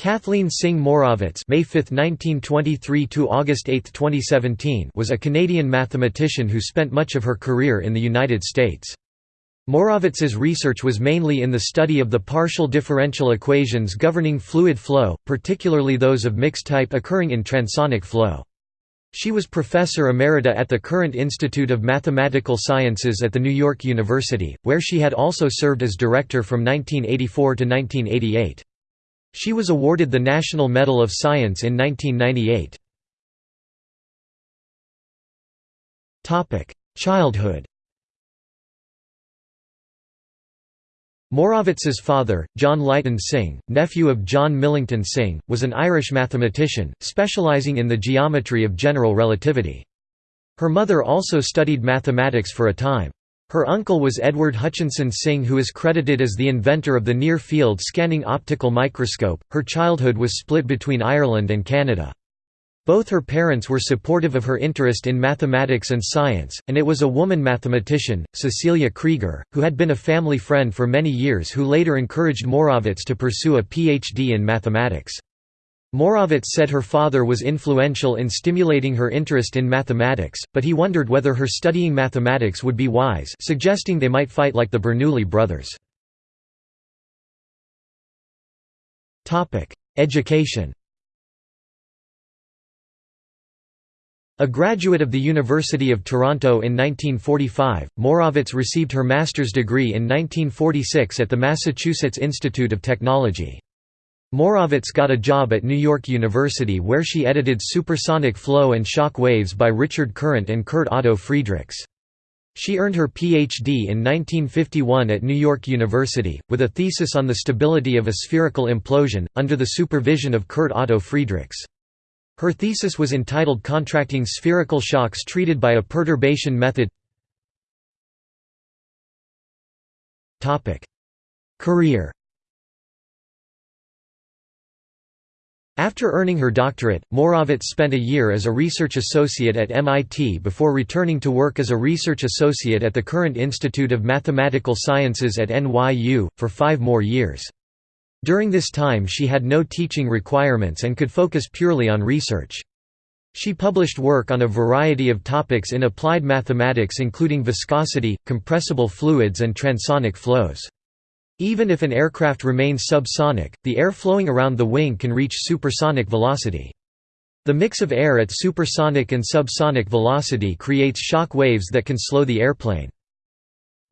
Cathleen Synge Morawetz May 5, 1923 to August 8, 2017 was a Canadian mathematician who spent much of her career in the United States. Morawetz's research was mainly in the study of the partial differential equations governing fluid flow, particularly those of mixed type occurring in transonic flow. She was professor emerita at the Courant Institute of Mathematical Sciences at the New York University, where she had also served as director from 1984 to 1988. She was awarded the National Medal of Science in 1998. Childhood Morawetz's father, John Lighton Synge, nephew of John Millington Synge, was an Irish mathematician, specialising in the geometry of general relativity. Her mother also studied mathematics for a time. Her uncle was Edward Hutchinson Synge, who is credited as the inventor of the near field scanning optical microscope. Her childhood was split between Ireland and Canada. Both her parents were supportive of her interest in mathematics and science, and it was a woman mathematician, Cecilia Krieger, who had been a family friend for many years who later encouraged Morawetz to pursue a PhD in mathematics. Morawetz said her father was influential in stimulating her interest in mathematics, but he wondered whether her studying mathematics would be wise suggesting they might fight like the Bernoulli brothers. Education A graduate of the University of Toronto in 1945, Morawetz received her master's degree in 1946 at the Massachusetts Institute of Technology. Morawetz got a job at New York University where she edited Supersonic Flow and Shock Waves by Richard Courant and Kurt Otto Friedrichs. She earned her Ph.D. in 1951 at New York University, with a thesis on the stability of a spherical implosion, under the supervision of Kurt Otto Friedrichs. Her thesis was entitled Contracting Spherical Shocks Treated by a Perturbation Method Career After earning her doctorate, Morawetz spent a year as a research associate at MIT before returning to work as a research associate at the Courant Institute of Mathematical Sciences at NYU, for five more years. During this time she had no teaching requirements and could focus purely on research. She published work on a variety of topics in applied mathematics including viscosity, compressible fluids and transonic flows. Even if an aircraft remains subsonic, the air flowing around the wing can reach supersonic velocity. The mix of air at supersonic and subsonic velocity creates shock waves that can slow the airplane.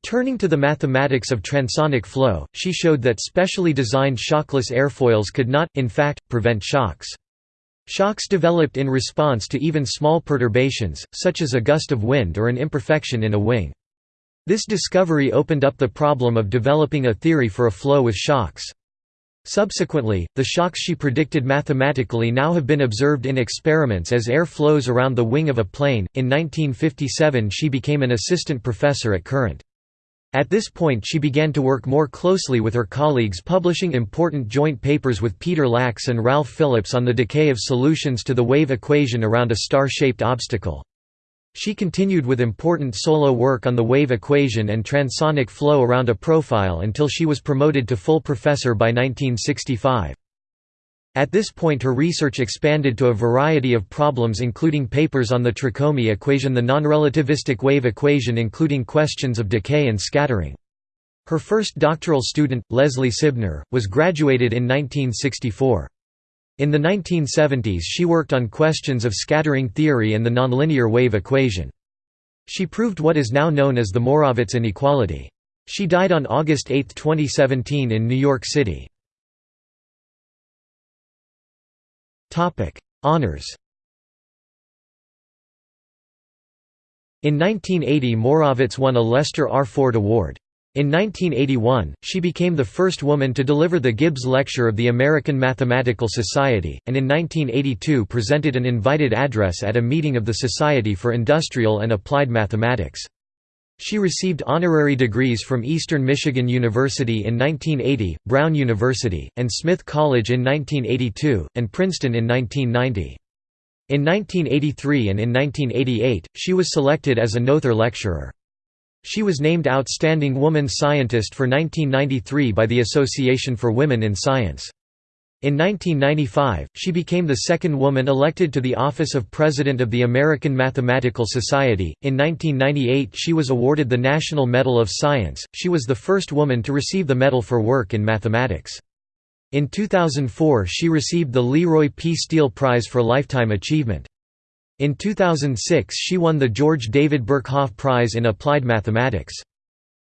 Turning to the mathematics of transonic flow, she showed that specially designed shockless airfoils could not, in fact, prevent shocks. Shocks developed in response to even small perturbations, such as a gust of wind or an imperfection in a wing. This discovery opened up the problem of developing a theory for a flow with shocks. Subsequently, the shocks she predicted mathematically now have been observed in experiments as air flows around the wing of a plane. In 1957, she became an assistant professor at Courant. At this point, she began to work more closely with her colleagues, publishing important joint papers with Peter Lax and Ralph Phillips on the decay of solutions to the wave equation around a star shaped obstacle. She continued with important solo work on the wave equation and transonic flow around a profile until she was promoted to full professor by 1965. At this point her research expanded to a variety of problems including papers on the Tricomi equation the non-relativistic wave equation including questions of decay and scattering. Her first doctoral student, Leslie Sibner, was graduated in 1964. In the 1970s she worked on questions of scattering theory and the nonlinear wave equation. She proved what is now known as the Morawetz inequality. She died on August 8, 2017 in New York City. Honours In 1980 Morawetz won a Lester R. Ford Award. In 1981, she became the first woman to deliver the Gibbs Lecture of the American Mathematical Society, and in 1982 presented an invited address at a meeting of the Society for Industrial and Applied Mathematics. She received honorary degrees from Eastern Michigan University in 1980, Brown University, and Smith College in 1982, and Princeton in 1990. In 1983 and in 1988, she was selected as a Noether Lecturer. She was named Outstanding Woman Scientist for 1993 by the Association for Women in Science. In 1995, she became the second woman elected to the office of President of the American Mathematical Society. In 1998, she was awarded the National Medal of Science. She was the first woman to receive the medal for work in mathematics. In 2004, she received the Leroy P. Steele Prize for Lifetime Achievement. In 2006, she won the George David Birkhoff Prize in Applied Mathematics.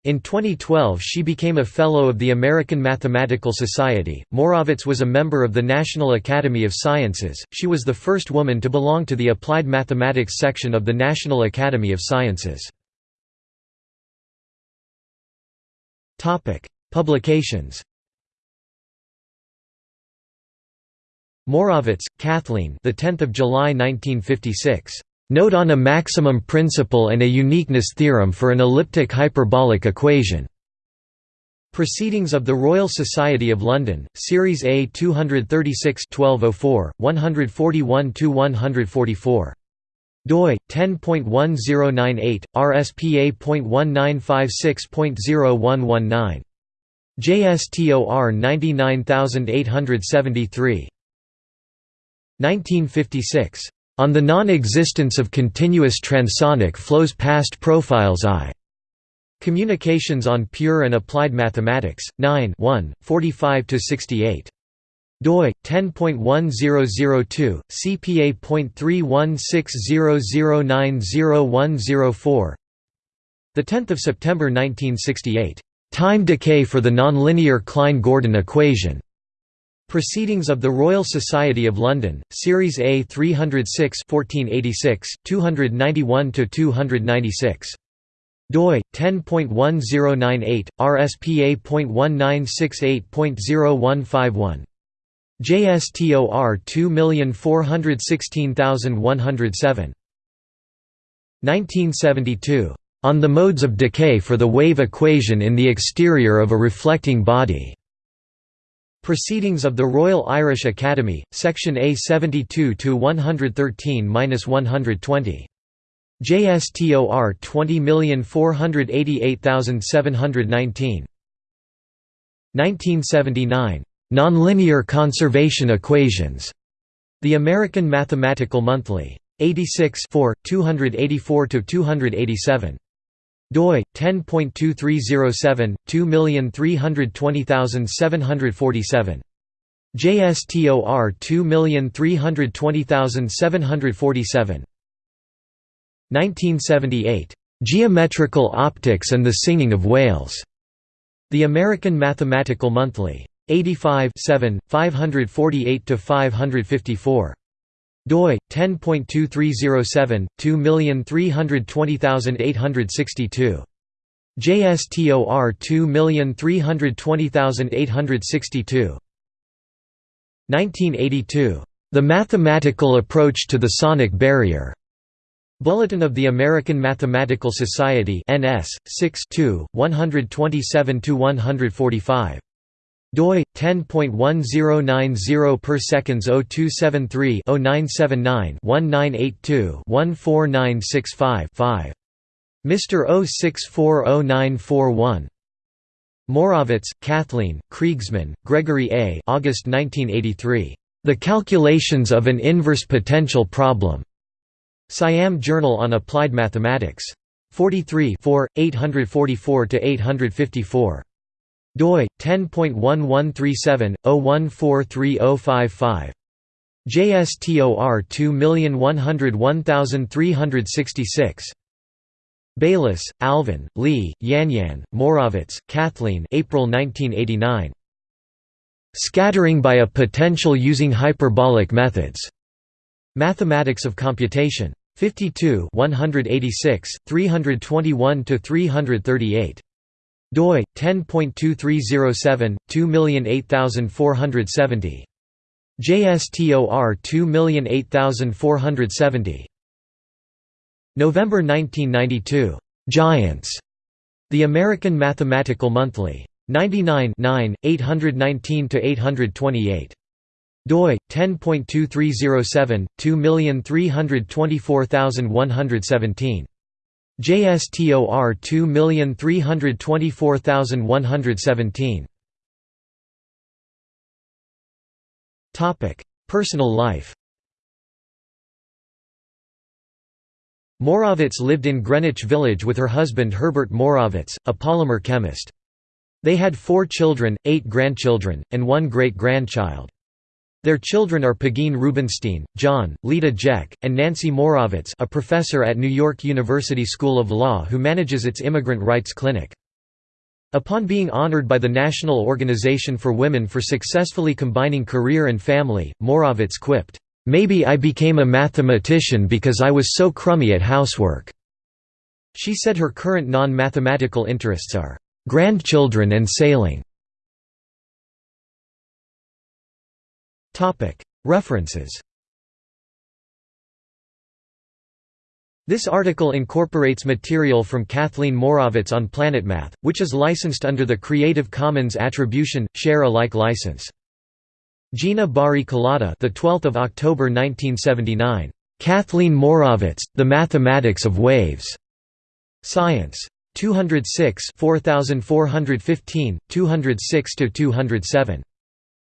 In 2012 she became a Fellow of the American Mathematical Society. Morawetz was a member of the National Academy of Sciences. She was the first woman to belong to the Applied Mathematics section of the National Academy of Sciences. Topic: Publications. Morawetz, Cathleen. The 10th of July 1956. Note on a maximum principle and a uniqueness theorem for an elliptic hyperbolic equation. Proceedings of the Royal Society of London, Series A 236 1204, 141–144. doi 10.1098 RSPA.1956.0119 JSTOR 99873 1956 on the non-existence of continuous transonic flows past profiles I. Communications on Pure and Applied Mathematics, 9 45–68 doi 10.1002 cpa.31600900104 the 10th of September 1968 time decay for the nonlinear Klein-Gordon equation Proceedings of the Royal Society of London, Series A 306 1486, 291–296. doi 10.1098 RSPA.1968.0151 JSTOR 2416107 1972 on the modes of decay for the wave equation in the exterior of a reflecting body Proceedings of the Royal Irish Academy, Section A 72–113–120. JSTOR 20488719. 1979. Nonlinear conservation equations. The American Mathematical Monthly. 86 284–287 doi 10.2307 2320747 JSTOR 2320747 1978 Geometrical Optics and the Singing of Whales. The American Mathematical Monthly. 85 548 to 554 doi 10.2307 2320862 JSTOR 2320862 1982 The Mathematical Approach to the Sonic Barrier. Bulletin of the American Mathematical Society NS 6 127 145 doi 10.1090 per seconds 0273 0979 1982 14965 5 Mr. 06400941 Morawetz, Cathleen, Kriegsmann, Gregory A. August 1983. The Calculations of an Inverse Potential Problem. Siam Journal on Applied Mathematics. 43 844–854 doi 10.1137/01430055 JSTOR 2101366 Bayliss, Alvin, Li, Yanyan, Morawetz, Cathleen April 1989. Scattering by a potential using hyperbolic methods. Mathematics of Computation. 52 186, 321–338 doi 10.2307 208470 JSTOR 208470 November 1992 Giants. The American Mathematical Monthly. 99 9 819 to 828 doi 10.2307 2324117 JSTOR 2324117 Topic: Personal life Morawetz lived in Greenwich Village with her husband Herbert Morawetz, a polymer chemist. They had four children, eight grandchildren, and one great-grandchild. Their children are Pegeen Rubenstein, John, Lita Jeck, and Nancy Morawetz a professor at New York University School of Law who manages its immigrant rights clinic. Upon being honored by the National Organization for Women for successfully combining career and family, Morawetz quipped, "'Maybe I became a mathematician because I was so crummy at housework." She said her current non-mathematical interests are, "'grandchildren and sailing'". References This article incorporates material from Cathleen Morawetz on PlanetMath, which is licensed under the Creative Commons Attribution Share Alike license. Gina Bari Kolata, the 12th of October 1979. Cathleen Morawetz, The Mathematics of Waves. Science. 206 4415, 206 207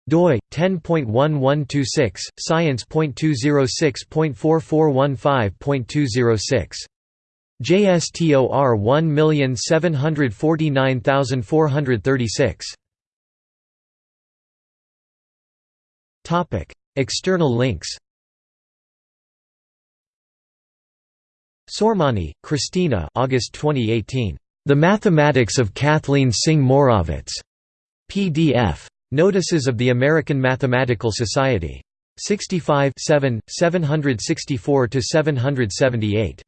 doi 10.1126 science.206.4415.206 JSTOR 1749436 Topic External links. Sormani, Christina August 2018 The Mathematics of Cathleen Synge Morawetz PDF Notices of the American Mathematical Society. 65 7, 764–778.